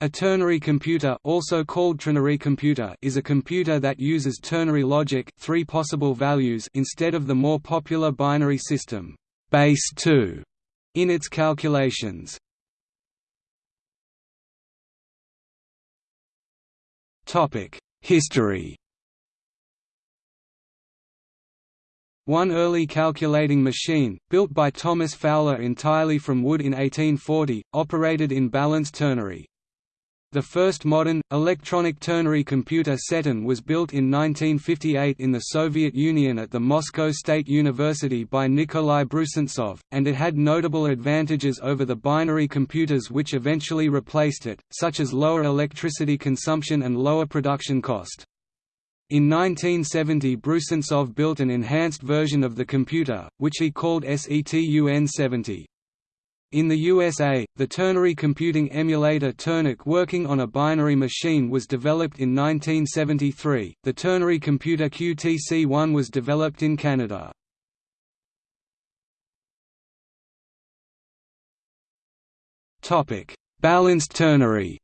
A ternary computer also called trinary computer is a computer that uses ternary logic three possible values instead of the more popular binary system base 2 in its calculations. History One early calculating machine, built by Thomas Fowler entirely from wood in 1840, operated in balanced ternary. The first modern, electronic ternary computer Setun was built in 1958 in the Soviet Union at the Moscow State University by Nikolai Brusentsov, and it had notable advantages over the binary computers which eventually replaced it, such as lower electricity consumption and lower production cost. In 1970 Brusentsov built an enhanced version of the computer, which he called SETUN-70. In the USA, the ternary computing emulator TERNAC working on a binary machine was developed in 1973. The ternary computer QTC-1 was developed in Canada. Topic: Balanced ternary.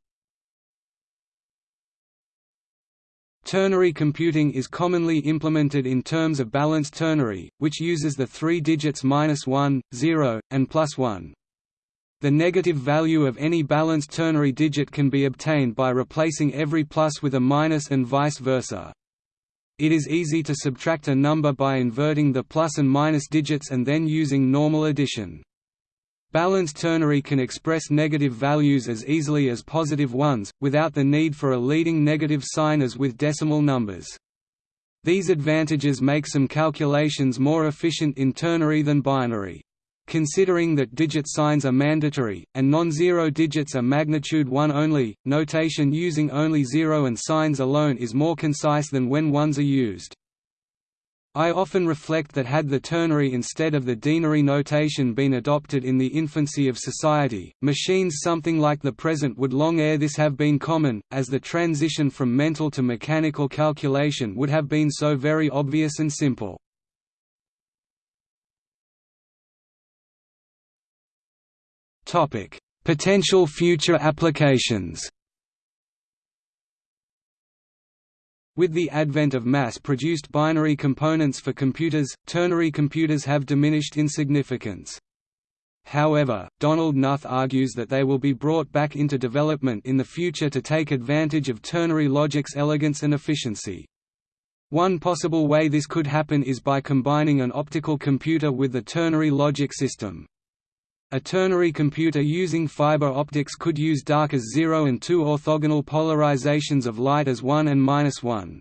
Ternary computing is commonly implemented in terms of balanced ternary, which uses the three digits minus 1, 0, and plus 1. The negative value of any balanced ternary digit can be obtained by replacing every plus with a minus and vice versa. It is easy to subtract a number by inverting the plus and minus digits and then using normal addition. Balanced ternary can express negative values as easily as positive ones, without the need for a leading negative sign as with decimal numbers. These advantages make some calculations more efficient in ternary than binary. Considering that digit signs are mandatory, and non-zero digits are magnitude 1 only, notation using only zero and signs alone is more concise than when ones are used. I often reflect that had the ternary instead of the denary notation been adopted in the infancy of society, machines something like the present would long ere this have been common, as the transition from mental to mechanical calculation would have been so very obvious and simple. Potential future applications. With the advent of mass-produced binary components for computers, ternary computers have diminished in significance. However, Donald Knuth argues that they will be brought back into development in the future to take advantage of ternary logic's elegance and efficiency. One possible way this could happen is by combining an optical computer with the ternary logic system. A ternary computer using fiber optics could use dark as 0 and 2 orthogonal polarizations of light as 1 and minus 1.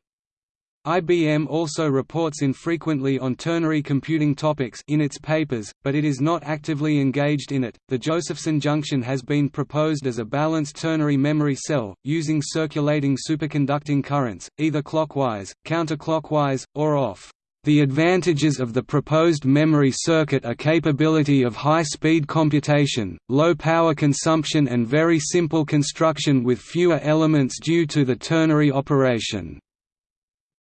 IBM also reports infrequently on ternary computing topics in its papers, but it is not actively engaged in it. The Josephson junction has been proposed as a balanced ternary memory cell, using circulating superconducting currents, either clockwise, counterclockwise, or off. The advantages of the proposed memory circuit are capability of high-speed computation, low power consumption and very simple construction with fewer elements due to the ternary operation.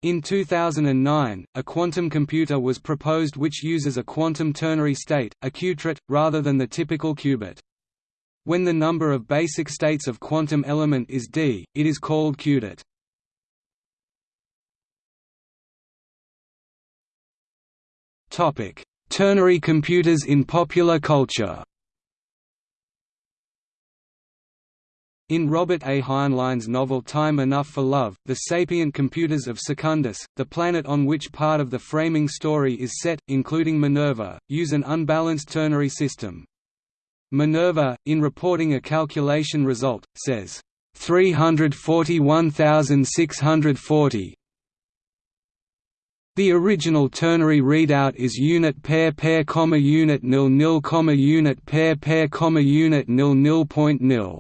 In 2009, a quantum computer was proposed which uses a quantum ternary state, a qutrit, rather than the typical qubit. When the number of basic states of quantum element is d, it is called qudit. Ternary computers in popular culture. In Robert A. Heinlein's novel Time Enough for Love, the sapient computers of Secundus, the planet on which part of the framing story is set, including Minerva, use an unbalanced ternary system. Minerva, in reporting a calculation result, says, 341,640 the original ternary readout is unit pair pair comma unit nil nil comma unit pair pair comma unit nil nil point nil.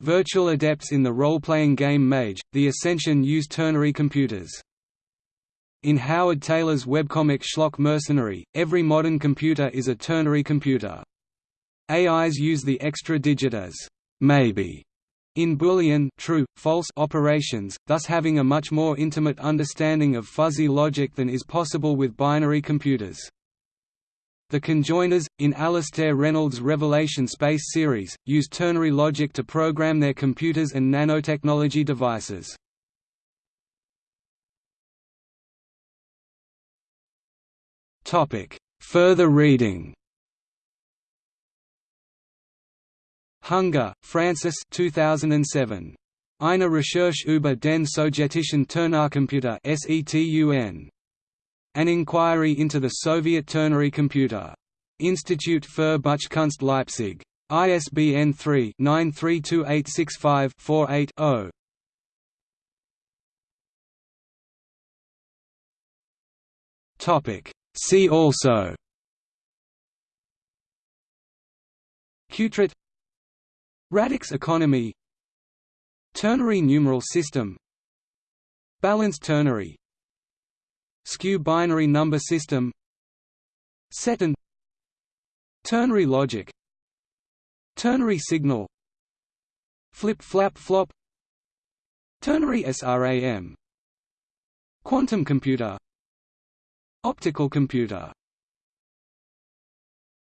Virtual adepts in the role-playing game Mage, The Ascension use ternary computers. In Howard Taylor's webcomic Schlock Mercenary, every modern computer is a ternary computer. AIs use the extra digit as maybe in Boolean true, false operations, thus having a much more intimate understanding of fuzzy logic than is possible with binary computers. The conjoiners, in Alastair Reynolds' Revelation Space series, use ternary logic to program their computers and nanotechnology devices. Further reading Hunger, Francis 2007. Eine Recherche über den sowjetischen Ternarcomputer SETUN. An Inquiry into the Soviet Ternary Computer. Institut für Buchkunst Leipzig. ISBN 3-932865-48-0. See also Qtret Radix economy. Ternary numeral system. Balanced ternary. Skew binary number system. Setun Ternary logic. Ternary signal. Flip-flap-flop Ternary SRAM Quantum computer. Optical computer